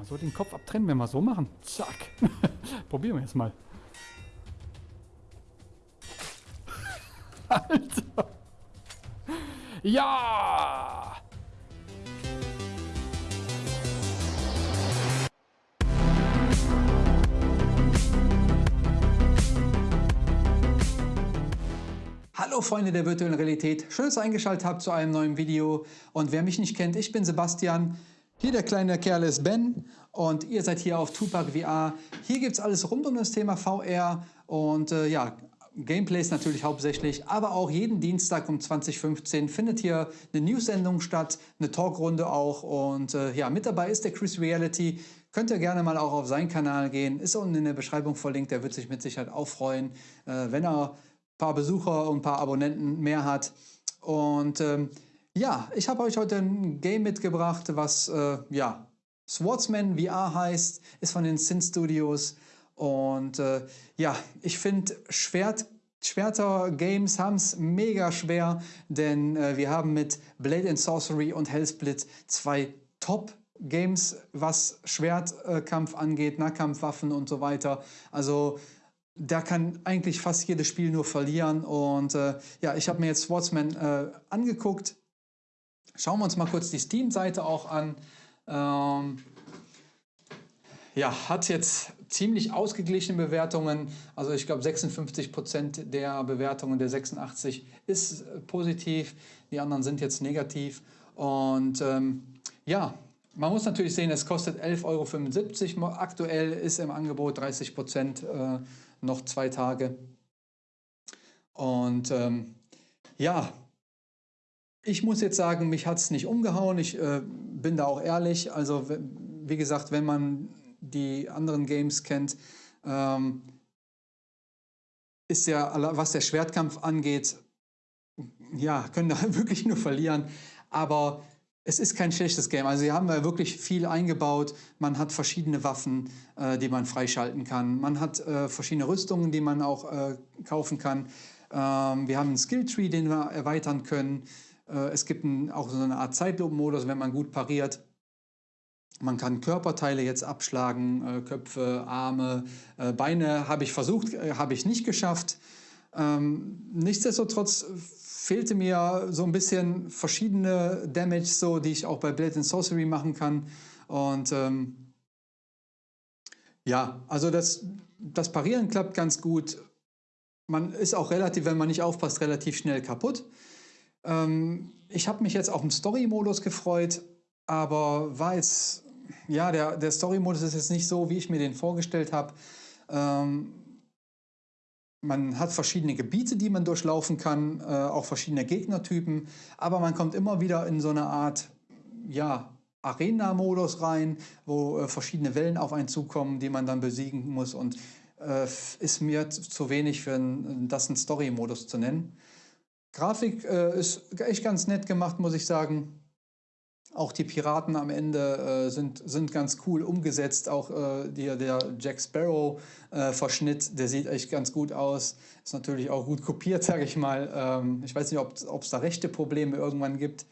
mal so den Kopf abtrennen, wenn wir so machen. Zack. Probieren wir jetzt mal. Alter. Ja! Hallo Freunde der virtuellen Realität, schön, dass ihr eingeschaltet habt zu einem neuen Video. Und wer mich nicht kennt, ich bin Sebastian. Hier der kleine Kerl ist Ben und ihr seid hier auf Tupac VR. Hier gibt es alles rund um das Thema VR und äh, ja, Gameplays natürlich hauptsächlich, aber auch jeden Dienstag um 2015 findet hier eine News-Sendung statt, eine Talkrunde auch und äh, ja, mit dabei ist der Chris Reality. Könnt ihr gerne mal auch auf seinen Kanal gehen, ist unten in der Beschreibung verlinkt, der wird sich mit Sicherheit auch freuen, äh, wenn er paar Besucher und ein paar Abonnenten mehr hat. Und ähm, ja, ich habe euch heute ein Game mitgebracht, was äh, ja, Swordsman VR heißt, ist von den Sin Studios. Und äh, ja, ich finde Schwert Schwerter-Games haben es mega schwer, denn äh, wir haben mit Blade and Sorcery und Hellsplit zwei Top-Games, was Schwertkampf angeht, Nahkampfwaffen und so weiter. Also da kann eigentlich fast jedes Spiel nur verlieren. Und äh, ja, ich habe mir jetzt Swordsman äh, angeguckt. Schauen wir uns mal kurz die Steam-Seite auch an. Ähm, ja, hat jetzt ziemlich ausgeglichene Bewertungen. Also ich glaube 56% der Bewertungen der 86 ist positiv, die anderen sind jetzt negativ. Und ähm, ja, man muss natürlich sehen, es kostet 11,75 Euro. Aktuell ist im Angebot 30 Prozent äh, noch zwei Tage. Und ähm, ja, ich muss jetzt sagen, mich hat es nicht umgehauen. Ich äh, bin da auch ehrlich. Also wie gesagt, wenn man die anderen Games kennt, ähm, ist ja, was der Schwertkampf angeht, ja, können da wirklich nur verlieren. Aber es ist kein schlechtes Game. Also sie haben da wirklich viel eingebaut. Man hat verschiedene Waffen, äh, die man freischalten kann. Man hat äh, verschiedene Rüstungen, die man auch äh, kaufen kann. Ähm, wir haben einen Skilltree, den wir erweitern können. Äh, es gibt ein, auch so eine Art Zeitlupenmodus, wenn man gut pariert. Man kann Körperteile jetzt abschlagen, äh, Köpfe, Arme, äh, Beine habe ich versucht, habe ich nicht geschafft. Ähm, nichtsdestotrotz fehlte mir so ein bisschen verschiedene Damage, so, die ich auch bei Blade and Sorcery machen kann. Und ähm, ja, also das, das Parieren klappt ganz gut. Man ist auch relativ, wenn man nicht aufpasst, relativ schnell kaputt. Ähm, ich habe mich jetzt auf den Story-Modus gefreut, aber war jetzt, ja, der, der Story-Modus ist jetzt nicht so, wie ich mir den vorgestellt habe. Ähm, man hat verschiedene Gebiete, die man durchlaufen kann, äh, auch verschiedene Gegnertypen, aber man kommt immer wieder in so eine Art ja, Arena-Modus rein, wo äh, verschiedene Wellen auf einen zukommen, die man dann besiegen muss und äh, ist mir zu wenig für ein, das einen Story-Modus zu nennen. Grafik äh, ist echt ganz nett gemacht, muss ich sagen. Auch die Piraten am Ende äh, sind, sind ganz cool umgesetzt. Auch äh, die, der Jack Sparrow-Verschnitt, äh, der sieht echt ganz gut aus. Ist natürlich auch gut kopiert, sage ich mal. Ähm, ich weiß nicht, ob es da rechte Probleme irgendwann gibt.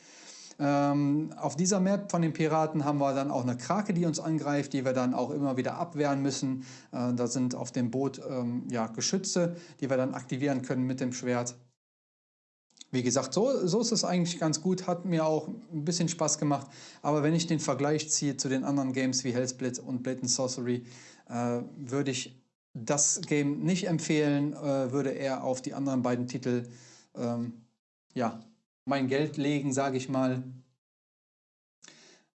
Ähm, auf dieser Map von den Piraten haben wir dann auch eine Krake, die uns angreift, die wir dann auch immer wieder abwehren müssen. Äh, da sind auf dem Boot ähm, ja, Geschütze, die wir dann aktivieren können mit dem Schwert. Wie gesagt, so, so ist es eigentlich ganz gut, hat mir auch ein bisschen Spaß gemacht. Aber wenn ich den Vergleich ziehe zu den anderen Games wie Hellsplit und Blade and Sorcery, äh, würde ich das Game nicht empfehlen, äh, würde eher auf die anderen beiden Titel ähm, ja, mein Geld legen, sage ich mal.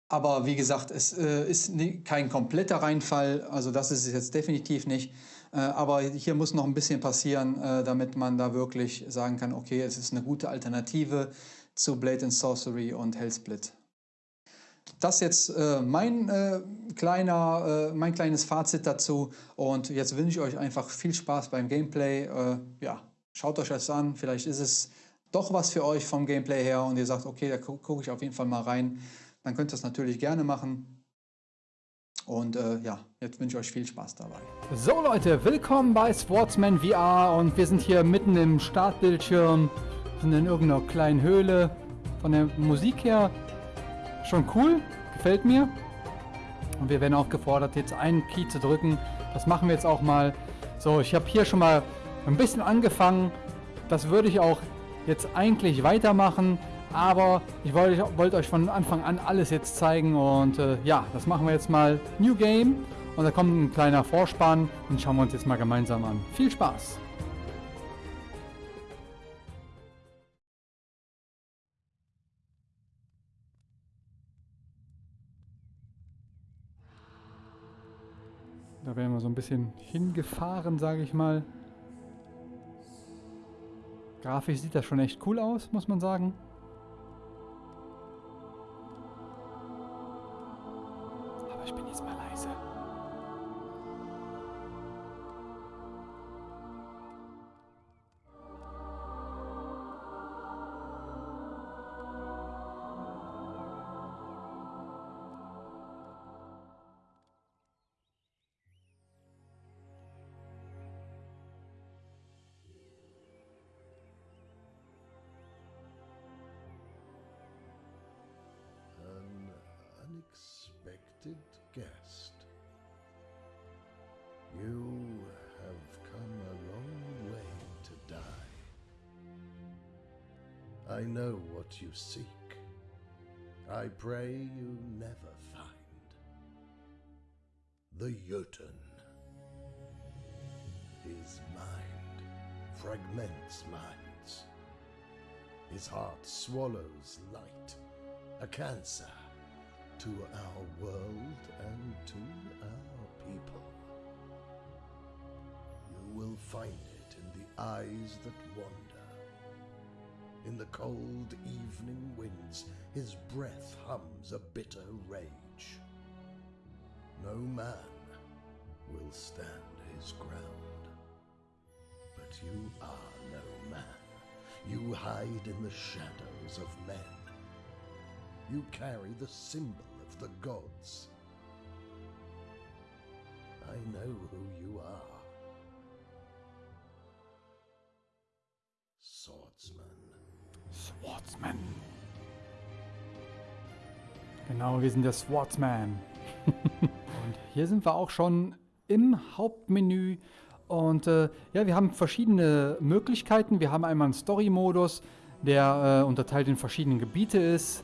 Aber wie gesagt, es äh, ist kein kompletter Reinfall, also das ist es jetzt definitiv nicht. Äh, aber hier muss noch ein bisschen passieren, äh, damit man da wirklich sagen kann, okay, es ist eine gute Alternative zu Blade and Sorcery und Hellsplit. Das jetzt äh, mein, kleiner, mein kleines Fazit dazu und jetzt wünsche ich euch einfach viel Spaß beim Gameplay. Ja, schaut euch das an, vielleicht ist es doch was für euch vom Gameplay her und ihr sagt, okay, da gucke ich auf jeden Fall mal rein, dann könnt ihr das natürlich gerne machen. Und äh, ja, jetzt wünsche ich euch viel Spaß dabei. So Leute, willkommen bei Sportsman VR und wir sind hier mitten im Startbildschirm, sind in irgendeiner kleinen Höhle. Von der Musik her schon cool, gefällt mir. Und wir werden aufgefordert, jetzt einen Key zu drücken. Das machen wir jetzt auch mal. So, ich habe hier schon mal ein bisschen angefangen. Das würde ich auch jetzt eigentlich weitermachen. Aber ich wollte wollt euch von Anfang an alles jetzt zeigen. Und äh, ja, das machen wir jetzt mal. New Game. Und da kommt ein kleiner Vorspann. Den schauen wir uns jetzt mal gemeinsam an. Viel Spaß! Da werden wir so ein bisschen hingefahren, sage ich mal. Grafisch sieht das schon echt cool aus, muss man sagen. Bin jetzt mal leise. I know what you seek. I pray you never find the Jotun. His mind fragments minds. His heart swallows light, a cancer to our world and to our people. You will find it in the eyes that wander. In the cold evening winds, his breath hums a bitter rage. No man will stand his ground. But you are no man. You hide in the shadows of men. You carry the symbol of the gods. I know who you are. Swordsman. Swordsman. Genau, wir sind der Swordsman. und hier sind wir auch schon im Hauptmenü. Und äh, ja, wir haben verschiedene Möglichkeiten. Wir haben einmal einen Story-Modus, der äh, unterteilt in verschiedene Gebiete ist.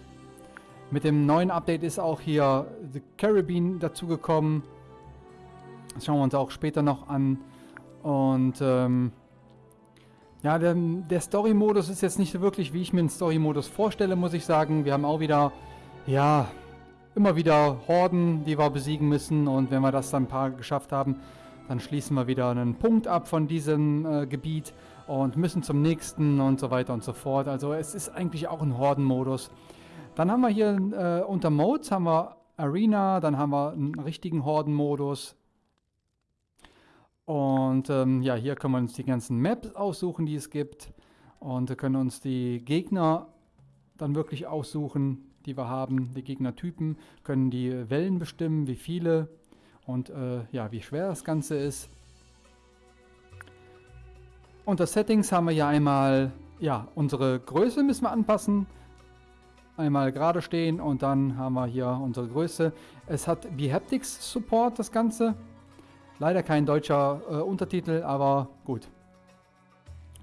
Mit dem neuen Update ist auch hier The Caribbean dazugekommen. Das schauen wir uns auch später noch an. Und ähm, ja, der, der Story-Modus ist jetzt nicht wirklich, wie ich mir einen Story-Modus vorstelle, muss ich sagen. Wir haben auch wieder, ja, immer wieder Horden, die wir besiegen müssen. Und wenn wir das dann ein paar geschafft haben, dann schließen wir wieder einen Punkt ab von diesem äh, Gebiet und müssen zum nächsten und so weiter und so fort. Also es ist eigentlich auch ein Horden-Modus. Dann haben wir hier äh, unter Modes haben wir Arena, dann haben wir einen richtigen Horden-Modus. Und ähm, ja, hier können wir uns die ganzen Maps aussuchen, die es gibt. Und können uns die Gegner dann wirklich aussuchen, die wir haben. Die Gegnertypen können die Wellen bestimmen, wie viele und äh, ja, wie schwer das Ganze ist. Unter Settings haben wir hier einmal, ja, unsere Größe müssen wir anpassen. Einmal gerade stehen und dann haben wir hier unsere Größe. Es hat Behaptics Support, das Ganze. Leider kein deutscher äh, Untertitel, aber gut.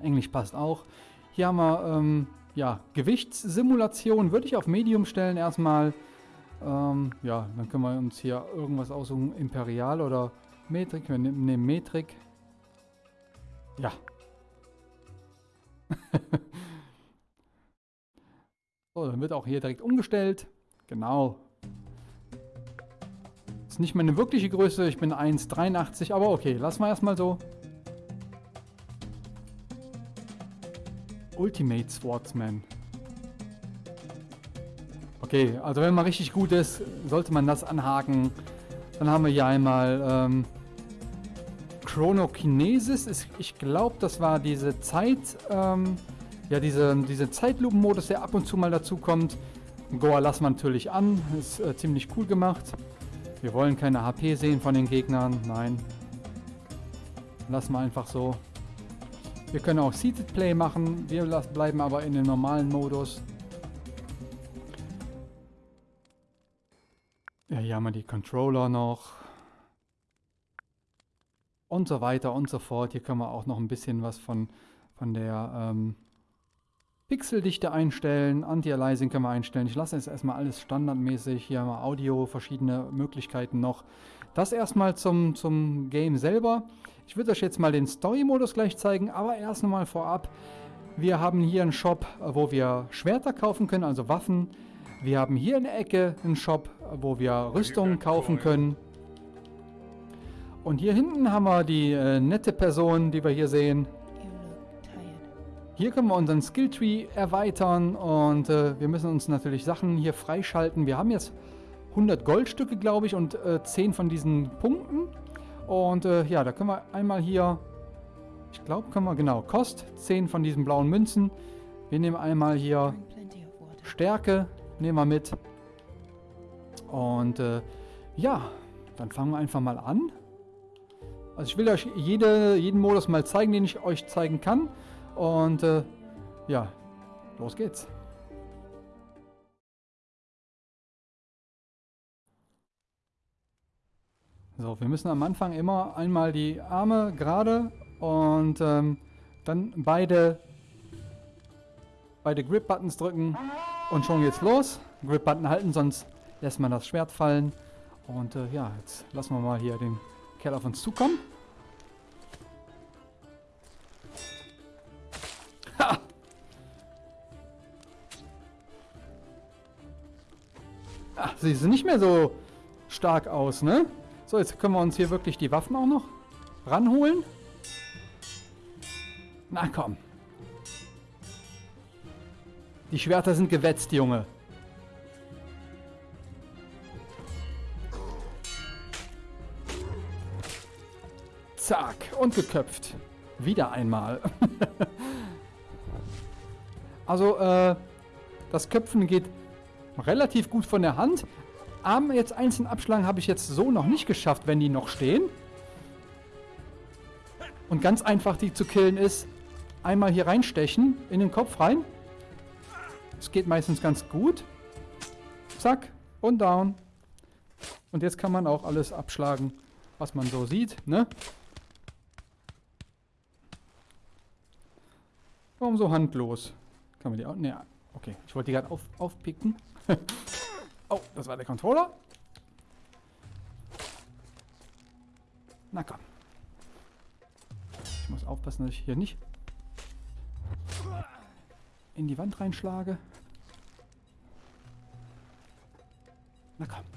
Englisch passt auch. Hier haben wir ähm, ja, Gewichtssimulation, würde ich auf Medium stellen erstmal. Ähm, ja, dann können wir uns hier irgendwas aussuchen. Imperial oder Metrik. Wir nehmen Metrik. Ja. so, dann wird auch hier direkt umgestellt. Genau. Ist nicht meine wirkliche Größe. Ich bin 1,83. Aber okay, lassen wir erstmal so. Ultimate Swordsman. Okay, also wenn man richtig gut ist, sollte man das anhaken. Dann haben wir hier einmal ähm, Chronokinesis. Ist, ich glaube, das war diese Zeit, ähm, ja, diese, diese Zeitlupen-Modus, der ab und zu mal dazu kommt. Goa lassen wir natürlich an. Ist äh, ziemlich cool gemacht. Wir wollen keine HP sehen von den Gegnern. Nein. Lassen wir einfach so. Wir können auch Seated Play machen. Wir bleiben aber in dem normalen Modus. Ja, hier haben wir die Controller noch. Und so weiter und so fort. Hier können wir auch noch ein bisschen was von, von der ähm, Pixeldichte einstellen. Anti-Aliasing können wir einstellen. Ich lasse jetzt erstmal alles standardmäßig. Hier haben wir Audio, verschiedene Möglichkeiten noch. Das erstmal zum, zum Game selber. Ich würde euch jetzt mal den Story-Modus gleich zeigen, aber erst nochmal vorab. Wir haben hier einen Shop, wo wir Schwerter kaufen können, also Waffen. Wir haben hier in der Ecke einen Shop, wo wir Rüstungen kaufen können. Und hier hinten haben wir die äh, nette Person, die wir hier sehen. Hier können wir unseren Skilltree erweitern und äh, wir müssen uns natürlich Sachen hier freischalten. Wir haben jetzt 100 Goldstücke, glaube ich, und äh, 10 von diesen Punkten. Und äh, ja, da können wir einmal hier, ich glaube, können wir, genau, Kost, 10 von diesen blauen Münzen. Wir nehmen einmal hier Stärke, nehmen wir mit. Und äh, ja, dann fangen wir einfach mal an. Also ich will euch jede, jeden Modus mal zeigen, den ich euch zeigen kann. Und äh, ja, los geht's. So, wir müssen am Anfang immer einmal die Arme gerade und ähm, dann beide, beide Grip-Buttons drücken und schon geht's los. Grip-Button halten, sonst lässt man das Schwert fallen. Und äh, ja, jetzt lassen wir mal hier den Kerl auf uns zukommen. Sie sind nicht mehr so stark aus, ne? So, jetzt können wir uns hier wirklich die Waffen auch noch ranholen. Na komm. Die Schwerter sind gewetzt, Junge. Zack, und geköpft. Wieder einmal. also, äh, das Köpfen geht relativ gut von der Hand. Arme jetzt einzeln abschlagen habe ich jetzt so noch nicht geschafft, wenn die noch stehen. Und ganz einfach die zu killen ist, einmal hier reinstechen, in den Kopf rein. Das geht meistens ganz gut. Zack, und down. Und jetzt kann man auch alles abschlagen, was man so sieht, ne? Warum so handlos? Kann man die auch... Ne, okay. Ich wollte die gerade auf, aufpicken. oh, das war der Controller. Na komm. Ich muss aufpassen, dass ich hier nicht in die Wand reinschlage. Na komm.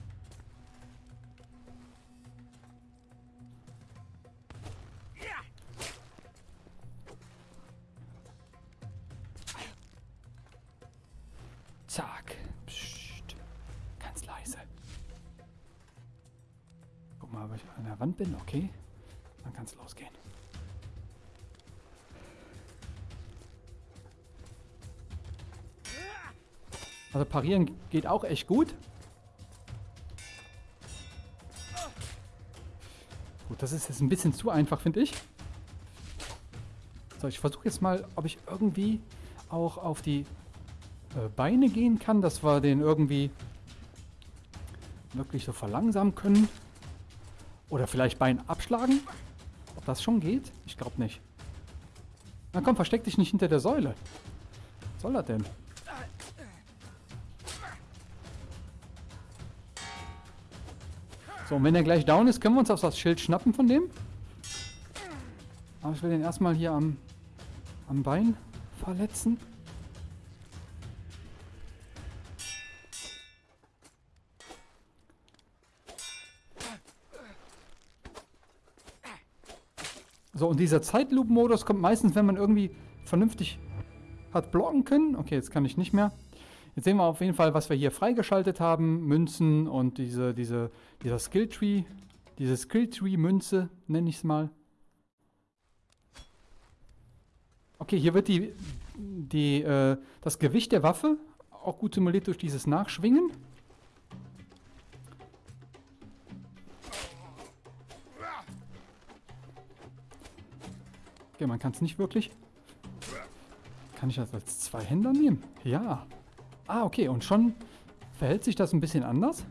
Bin. Okay. Dann kann es losgehen. Also parieren geht auch echt gut. Gut, das ist jetzt ein bisschen zu einfach, finde ich. So, ich versuche jetzt mal, ob ich irgendwie auch auf die äh, Beine gehen kann, dass wir den irgendwie wirklich so verlangsamen können. Oder vielleicht Bein abschlagen. Ob das schon geht? Ich glaube nicht. Na komm, versteck dich nicht hinter der Säule. Was soll das denn? So, und wenn er gleich down ist, können wir uns auf das Schild schnappen von dem. Aber ich will den erstmal hier am, am Bein verletzen. So, und dieser Zeitloop-Modus kommt meistens, wenn man irgendwie vernünftig hat blocken können. Okay, jetzt kann ich nicht mehr. Jetzt sehen wir auf jeden Fall, was wir hier freigeschaltet haben. Münzen und diese, diese, dieser Skilltree. Diese Skilltree-Münze, nenne ich es mal. Okay, hier wird die, die, äh, das Gewicht der Waffe auch gut simuliert durch dieses Nachschwingen. Okay, man kann es nicht wirklich. Kann ich das als Zweihänder nehmen? Ja. Ah, okay. Und schon verhält sich das ein bisschen anders?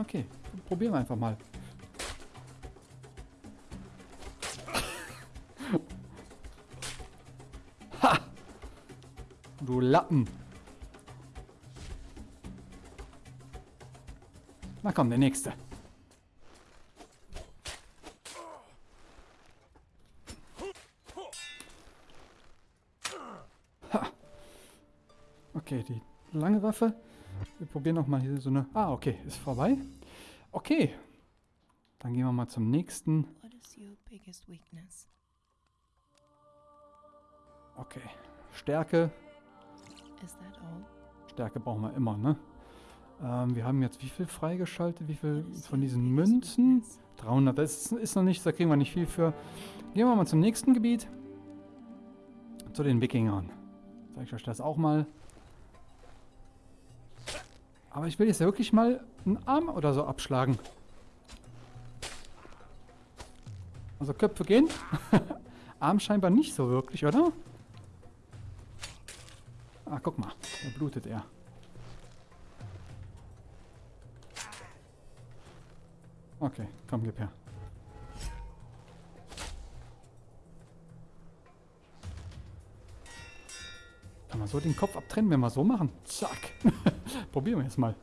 Okay, probieren wir einfach mal. Ha! Du Lappen. Na komm, der nächste. Okay, die lange Waffe. Wir probieren noch mal hier so eine... Ah, okay, ist vorbei. Okay. Dann gehen wir mal zum nächsten. Okay. Stärke. Stärke brauchen wir immer, ne? Ähm, wir haben jetzt wie viel freigeschaltet? Wie viel von diesen Münzen? weakness? 300. Das ist, ist noch nichts, da kriegen wir nicht viel für. Gehen wir mal zum nächsten Gebiet. Zu den Wikingern. Zeige ich euch das auch mal. Aber ich will jetzt wirklich mal einen Arm oder so abschlagen. Also Köpfe gehen. Arm scheinbar nicht so wirklich, oder? Ah, guck mal. Da blutet er. Okay, komm, gib her. Kann man so den Kopf abtrennen, wenn wir so machen? Zack. Probieren wir jetzt mal.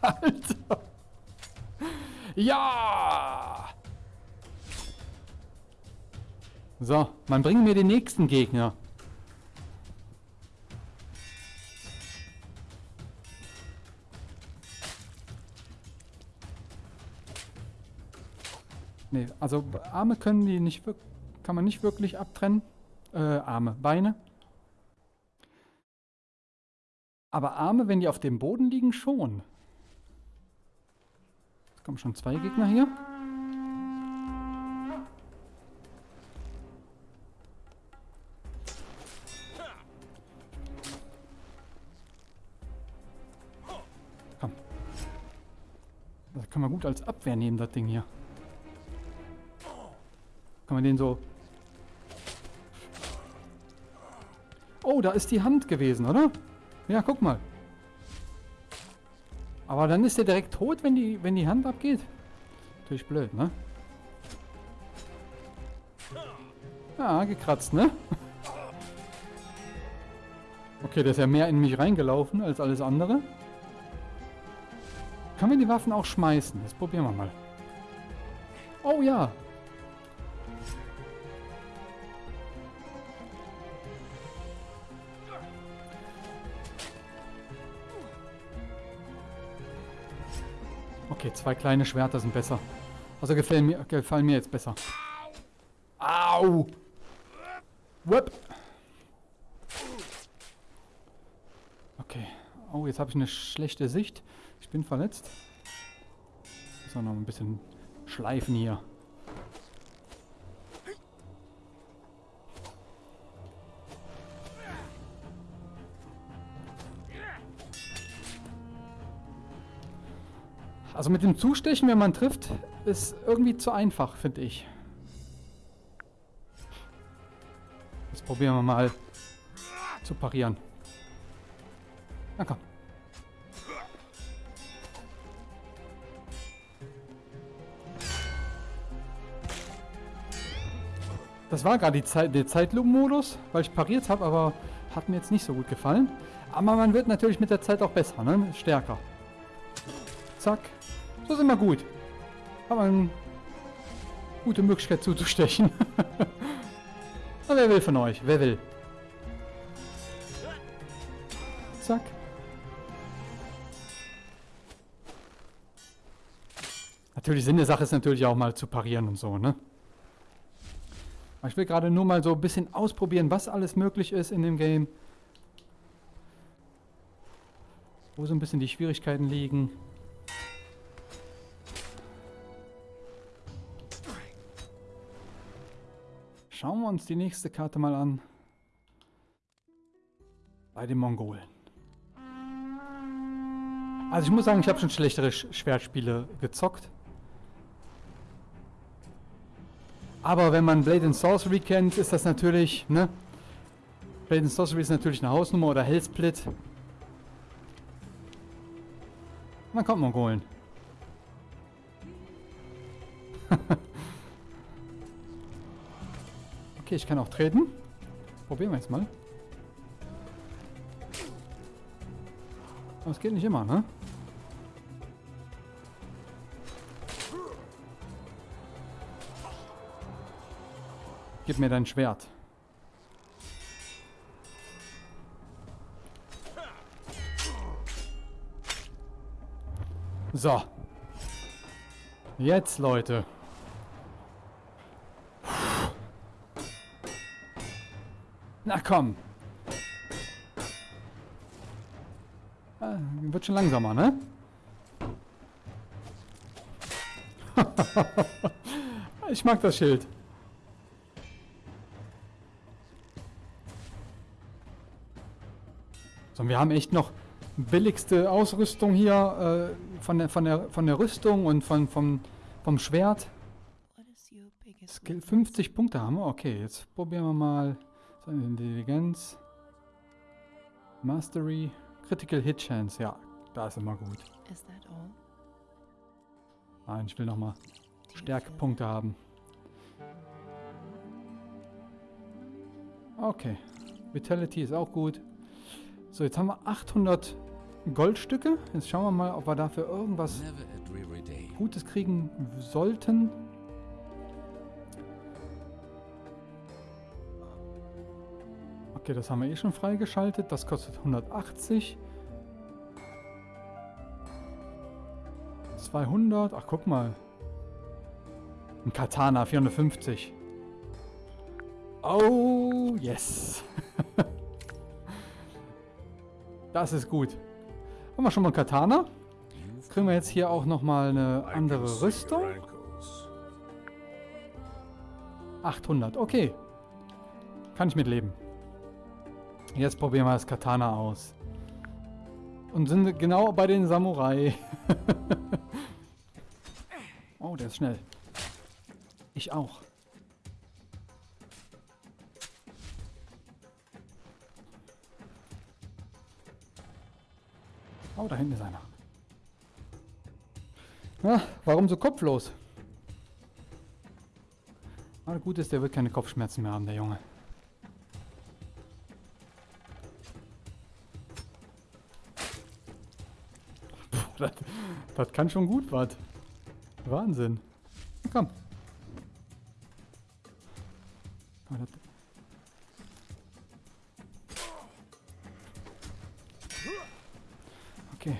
Alter. Ja! So, man bringt mir den nächsten Gegner. Nee, also Arme können die nicht kann man nicht wirklich abtrennen. Äh, Arme, Beine. Aber Arme, wenn die auf dem Boden liegen, schon. Es kommen schon zwei Gegner hier. Komm. Das kann man gut als Abwehr nehmen, das Ding hier. Kann man den so... Oh, da ist die Hand gewesen, oder? Ja, guck mal. Aber dann ist der direkt tot, wenn die, wenn die Hand abgeht. Natürlich blöd, ne? Ja, gekratzt, ne? Okay, der ist ja mehr in mich reingelaufen als alles andere. Kann man die Waffen auch schmeißen? Das probieren wir mal. Oh ja, Okay, zwei kleine Schwerter sind besser. Also gefallen mir, gefallen mir jetzt besser. Au! Whip! Okay. Oh, jetzt habe ich eine schlechte Sicht. Ich bin verletzt. Muss auch noch ein bisschen schleifen hier. Also mit dem Zustechen, wenn man trifft, ist irgendwie zu einfach, finde ich. Jetzt probieren wir mal zu parieren. Na komm. Das war gerade Zeit, der Zeitlupenmodus, weil ich pariert habe, aber hat mir jetzt nicht so gut gefallen. Aber man wird natürlich mit der Zeit auch besser, ne? Stärker. Zack. So sind wir gut. Haben wir eine gute Möglichkeit zuzustechen. Na, wer will von euch? Wer will? Zack. Natürlich Sinn der Sache ist natürlich auch mal zu parieren und so, ne? Ich will gerade nur mal so ein bisschen ausprobieren, was alles möglich ist in dem Game. Wo so ein bisschen die Schwierigkeiten liegen. Schauen wir uns die nächste Karte mal an. Bei den Mongolen. Also ich muss sagen, ich habe schon schlechtere Sch Schwertspiele gezockt. Aber wenn man Blade and Sorcery kennt, ist das natürlich, ne? Blade and Sorcery ist natürlich eine Hausnummer oder Hellsplit. Na kommt, Mongolen. okay, ich kann auch treten. Probieren wir jetzt mal. Aber es geht nicht immer, ne? Gib mir dein Schwert. So. Jetzt, Leute. Na komm. Ah, wird schon langsamer, ne? ich mag das Schild. So, wir haben echt noch billigste Ausrüstung hier äh, von, der, von, der, von der Rüstung und von, vom, vom Schwert. Skill weakness? 50 Punkte haben wir. Okay, jetzt probieren wir mal so Intelligenz. Mastery. Critical Hit Chance. Ja, da ist immer gut. Is that all? Nein, ich will nochmal Stärkepunkte haben. Okay. Vitality ist auch gut. So, jetzt haben wir 800 Goldstücke. Jetzt schauen wir mal, ob wir dafür irgendwas. Gutes kriegen sollten. Okay, das haben wir eh schon freigeschaltet. Das kostet 180. 200. Ach, guck mal. Ein Katana, 450. Oh, yes. das ist gut. Haben wir schon mal ein Katana? Kriegen wir jetzt hier auch nochmal eine andere Rüstung? your ankles. 800, okay. Kann ich mitleben. Jetzt probieren wir das Katana aus. Und sind genau bei den Samurai. oh, der ist schnell. Ich auch. Oh, da hinten ist einer. Na, warum so kopflos? Aber gut ist, der wird keine Kopfschmerzen mehr haben, der Junge. Das kann schon gut was. Wahnsinn. Komm. Okay.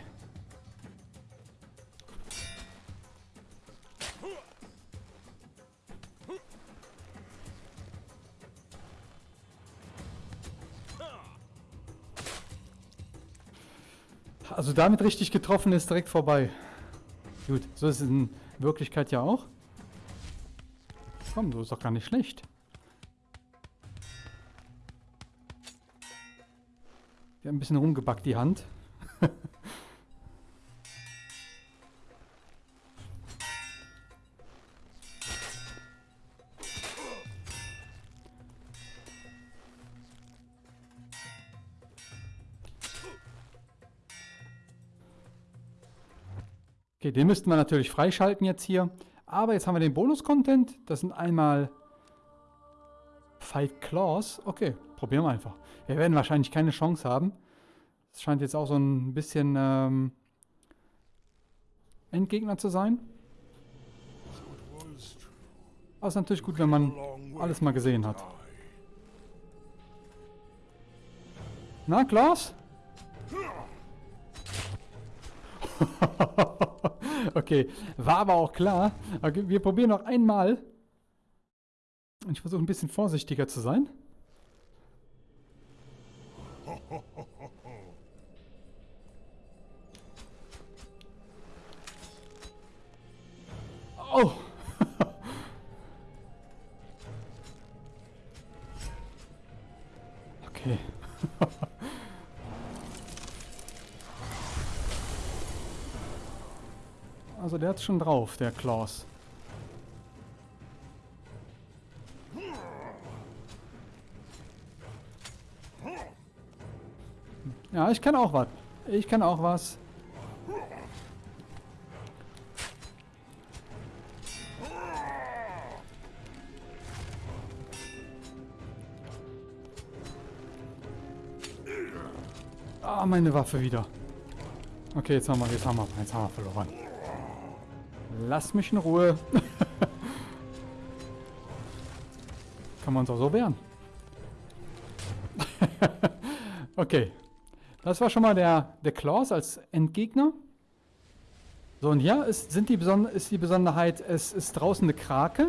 Also damit richtig getroffen ist direkt vorbei. Gut, so ist es in Wirklichkeit ja auch. Komm, so ist doch gar nicht schlecht. Wir haben ein bisschen rumgebackt, die Hand. Den müssten wir natürlich freischalten jetzt hier. Aber jetzt haben wir den Bonus-Content. Das sind einmal Fight Claws. Okay, probieren wir einfach. Wir werden wahrscheinlich keine Chance haben. Das scheint jetzt auch so ein bisschen ähm, Endgegner zu sein. Aber ist natürlich gut, wenn man alles mal gesehen hat. Na, Klaus? Okay, war aber auch klar. Okay, wir probieren noch einmal. Und ich versuche ein bisschen vorsichtiger zu sein. hat's schon drauf, der Klaus. Ja, ich kann auch was. Ich kann auch was. Ah, meine Waffe wieder. Okay, jetzt haben wir, jetzt haben wir, jetzt haben wir verloren. Lass mich in Ruhe. Kann man uns auch so wehren. okay. Das war schon mal der, der Klaus als Endgegner. So, und hier ist, sind die ist die Besonderheit, es ist draußen eine Krake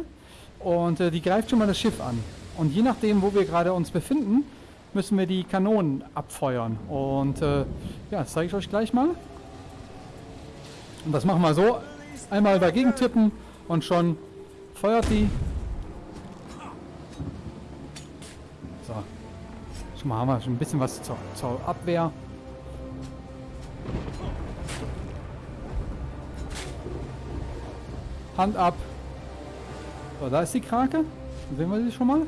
und äh, die greift schon mal das Schiff an. Und je nachdem, wo wir gerade uns befinden, müssen wir die Kanonen abfeuern. Und äh, ja, das zeige ich euch gleich mal. Und das machen wir so. Einmal dagegen tippen und schon feuert die. So. Schon mal haben wir schon ein bisschen was zur, zur Abwehr. Hand ab. So, da ist die Krake. Sehen wir sie schon mal?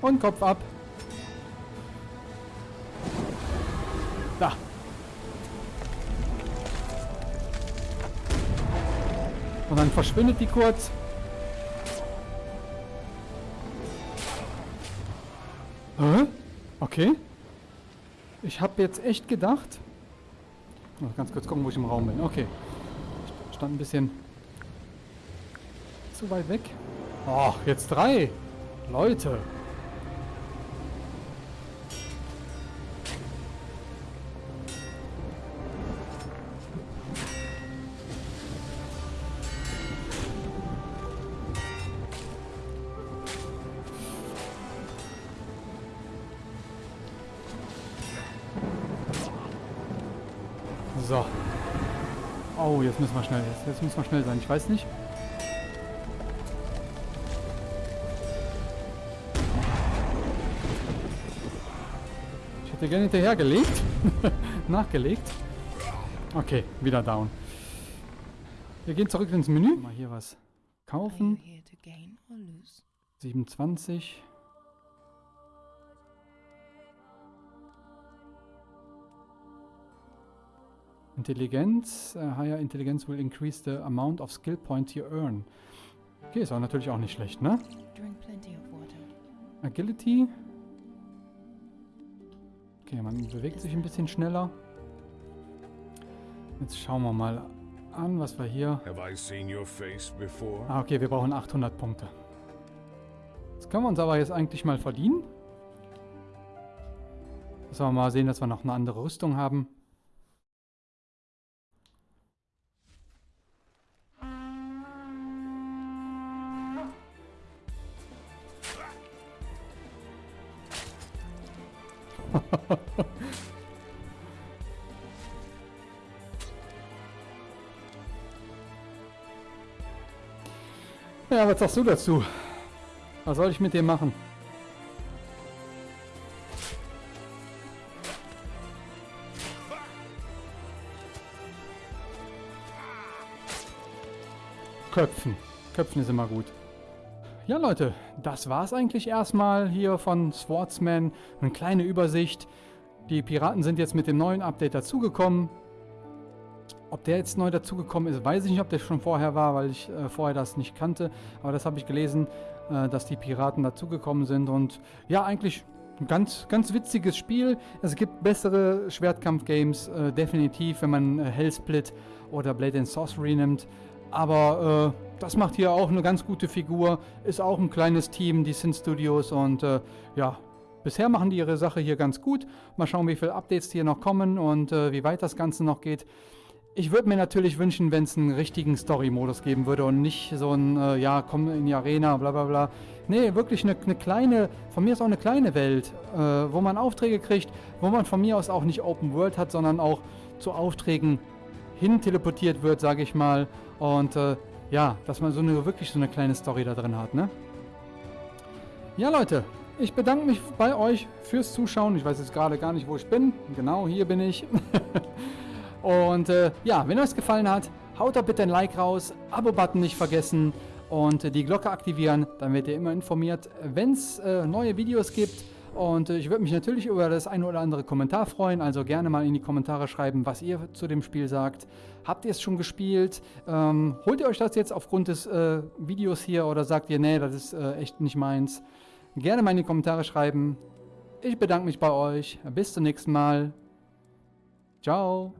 Und Kopf ab. Dann verschwindet die kurz. Hä? Okay. Ich habe jetzt echt gedacht... Noch ganz kurz gucken, wo ich im Raum bin. Okay. Ich stand ein bisschen zu weit weg. Ach, jetzt drei. Leute. Oh, jetzt müssen wir schnell. Jetzt, jetzt müssen wir schnell sein. Ich weiß nicht. Ich hätte gerne hinterhergelegt. Nachgelegt. Okay, wieder down. Wir gehen zurück ins Menü. Mal hier was kaufen. here to gain or lose? 27. Intelligenz. Uh, higher Intelligence will increase the amount of skill points you earn. Okay, ist auch natürlich auch nicht schlecht, ne? Drink plenty of water. Agility. Okay, man bewegt sich ein bisschen schneller. Jetzt schauen wir mal an, was wir hier... Have I seen your face before? Ah, okay, wir brauchen 800 Punkte. Das können wir uns aber jetzt eigentlich mal verdienen. Müssen wir mal sehen, dass wir noch eine andere Rüstung haben. Was sagst du dazu? Was soll ich mit dir machen? Köpfen. Köpfen ist immer gut. Ja, Leute, das war's eigentlich erstmal hier von Swordsman. Eine kleine Übersicht. Die Piraten sind jetzt mit dem neuen Update dazugekommen. Ob der jetzt neu dazugekommen ist, weiß ich nicht, ob der schon vorher war, weil ich äh, vorher das nicht kannte. Aber das habe ich gelesen, äh, dass die Piraten dazugekommen sind. Und ja, eigentlich ein ganz, ganz witziges Spiel. Es gibt bessere Schwertkampf-Games, äh, definitiv, wenn man äh, Hellsplit oder Blade and Sorcery nimmt. Aber äh, das macht hier auch eine ganz gute Figur. Ist auch ein kleines Team, die Sin Studios. Und äh, ja, bisher machen die ihre Sache hier ganz gut. Mal schauen, wie viele Updates hier noch kommen und äh, wie weit das Ganze noch geht. Ich würde mir natürlich wünschen, wenn es einen richtigen Story-Modus geben würde und nicht so ein, äh, ja, komm in die Arena, bla bla bla. Nee, wirklich eine, eine kleine, von mir ist auch eine kleine Welt, äh, wo man Aufträge kriegt, wo man von mir aus auch nicht Open World hat, sondern auch zu Aufträgen hin teleportiert wird, sage ich mal. Und äh, ja, dass man so eine wirklich so eine kleine Story da drin hat, ne? Ja, Leute, ich bedanke mich bei euch fürs Zuschauen. Ich weiß jetzt gerade gar nicht, wo ich bin. Genau, hier bin ich. Und äh, ja, wenn euch es gefallen hat, haut da bitte ein Like raus, Abo-Button nicht vergessen und äh, die Glocke aktivieren, dann werdet ihr immer informiert, wenn es äh, neue Videos gibt. Und äh, ich würde mich natürlich über das ein oder andere Kommentar freuen. Also gerne mal in die Kommentare schreiben, was ihr zu dem Spiel sagt. Habt ihr es schon gespielt? Ähm, holt ihr euch das jetzt aufgrund des äh, Videos hier oder sagt ihr, nee, das ist äh, echt nicht meins? Gerne mal in die Kommentare schreiben. Ich bedanke mich bei euch. Bis zum nächsten Mal. Ciao.